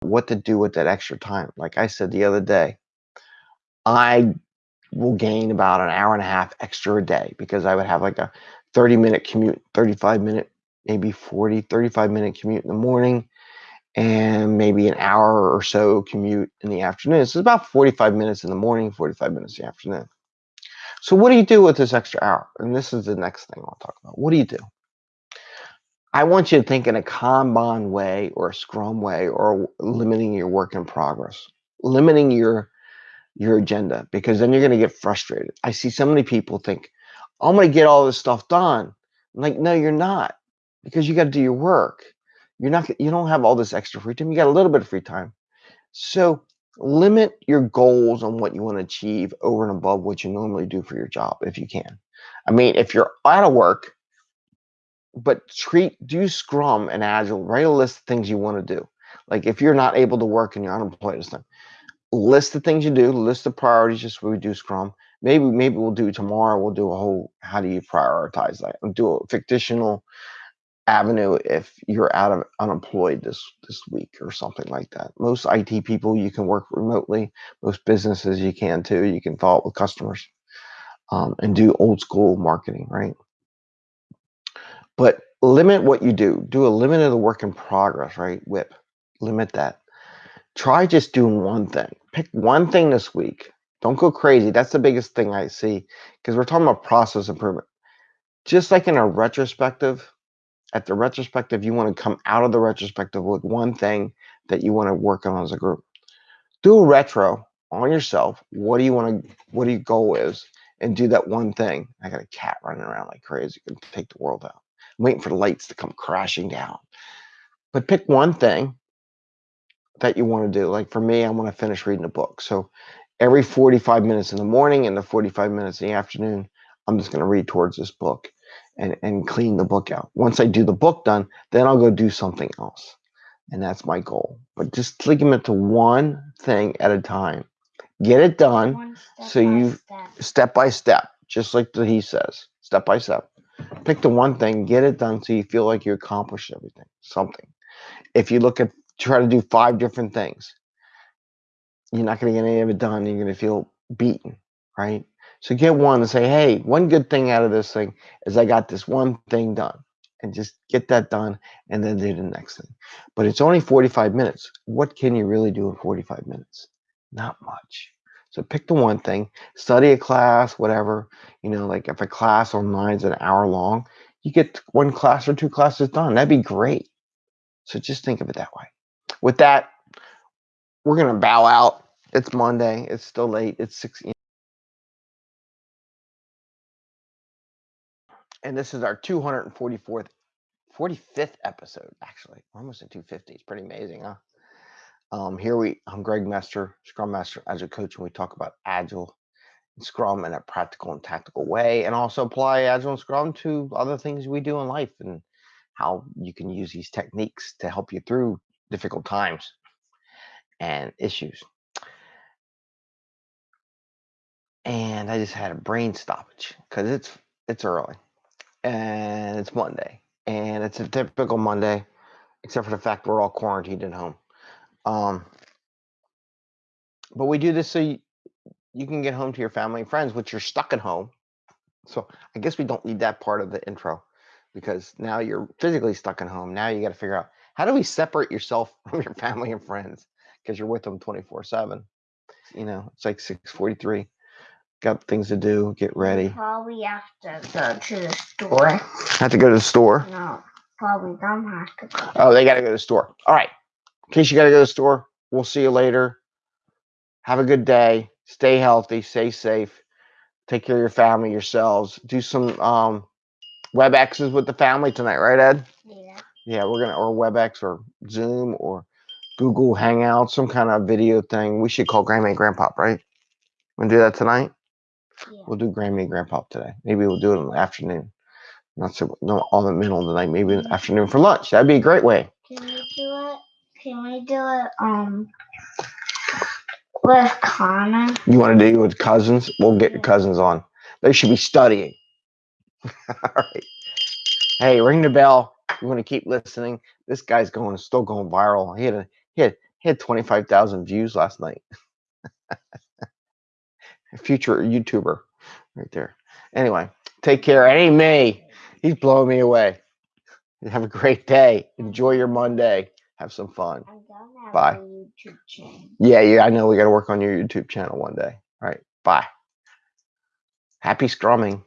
what to do with that extra time. Like I said the other day, I will gain about an hour and a half extra a day because I would have like a 30 minute commute, 35 minute, maybe 40, 35 minute commute in the morning and maybe an hour or so commute in the afternoon. So it's about 45 minutes in the morning, 45 minutes in the afternoon. So what do you do with this extra hour? And this is the next thing I'll talk about. What do you do? I want you to think in a Kanban way or a Scrum way or limiting your work in progress, limiting your your agenda because then you're going to get frustrated. I see so many people think, I'm going to get all this stuff done. I'm like, no, you're not because you got to do your work. You're not, you don't have all this extra free time. You got a little bit of free time. So limit your goals on what you want to achieve over and above what you normally do for your job if you can. I mean, if you're out of work, but treat, do Scrum and Agile, write a list of things you want to do. Like if you're not able to work and you're unemployed this time, list the things you do, list the priorities, just we do Scrum. Maybe maybe we'll do tomorrow. We'll do a whole how do you prioritize that? We'll do a fictional avenue if you're out of unemployed this this week or something like that. Most IT people you can work remotely. Most businesses you can too. You can follow up with customers um, and do old school marketing, right? But limit what you do. Do a limit of the work in progress, right? Whip, Limit that. Try just doing one thing. Pick one thing this week. Don't go crazy. That's the biggest thing I see because we're talking about process improvement. Just like in a retrospective, at the retrospective, you want to come out of the retrospective with one thing that you want to work on as a group. Do a retro on yourself. What do you want to, what do your goal is? And do that one thing. I got a cat running around like crazy. Could take the world out. Waiting for the lights to come crashing down. But pick one thing that you want to do. Like for me, I want to finish reading a book. So every 45 minutes in the morning and the 45 minutes in the afternoon, I'm just going to read towards this book and, and clean the book out. Once I do the book done, then I'll go do something else. And that's my goal. But just limit it to one thing at a time. Get it done so you step. step by step, just like the, he says, step by step. Pick the one thing, get it done so you feel like you accomplished everything, something. If you look at try to do five different things, you're not going to get any of it done. You're going to feel beaten, right? So get one and say, hey, one good thing out of this thing is I got this one thing done. And just get that done and then do the next thing. But it's only 45 minutes. What can you really do in 45 minutes? Not much. So pick the one thing, study a class, whatever. You know, like if a class online is an hour long, you get one class or two classes done. That'd be great. So just think of it that way. With that, we're going to bow out. It's Monday. It's still late. It's 6 and this is our 244th 45th episode actually almost at 250 it's pretty amazing huh um here we i'm greg mester scrum master agile coach and we talk about agile and scrum in a practical and tactical way and also apply agile and scrum to other things we do in life and how you can use these techniques to help you through difficult times and issues and i just had a brain stoppage because it's it's early and it's Monday, and it's a typical Monday, except for the fact we're all quarantined at home. Um, but we do this so you, you can get home to your family and friends, which you're stuck at home. So I guess we don't need that part of the intro because now you're physically stuck at home. Now you got to figure out how do we separate yourself from your family and friends because you're with them 24 seven. You know, it's like 643 got things to do, get ready. Probably have to go to the store. Have to go to the store? No, probably don't have to go. Oh, they got to go to the store. All right. In case you got to go to the store, we'll see you later. Have a good day. Stay healthy. Stay safe. Take care of your family, yourselves. Do some um, WebExes with the family tonight, right, Ed? Yeah. Yeah, we're gonna or WebEx or Zoom or Google Hangout, some kind of video thing. We should call Grandma and Grandpa, right? Wanna do that tonight? Yeah. We'll do Grammy and Grandpa today. Maybe we'll do it in the afternoon. Not so not all the middle of the night. Maybe in the afternoon for lunch. That'd be a great way. Can we do it? Can we do it? Um, with Connor. You want to do it with cousins? We'll get your cousins on. They should be studying. all right. Hey, ring the bell. You want to keep listening? This guy's going still going viral. He had a, he had He had 25,000 views last night. Future YouTuber right there. Anyway, take care. It ain't me. He's blowing me away. Have a great day. Enjoy your Monday. Have some fun. I don't have Bye. a YouTube channel. Yeah, yeah, I know we got to work on your YouTube channel one day. All right. Bye. Happy scrumming.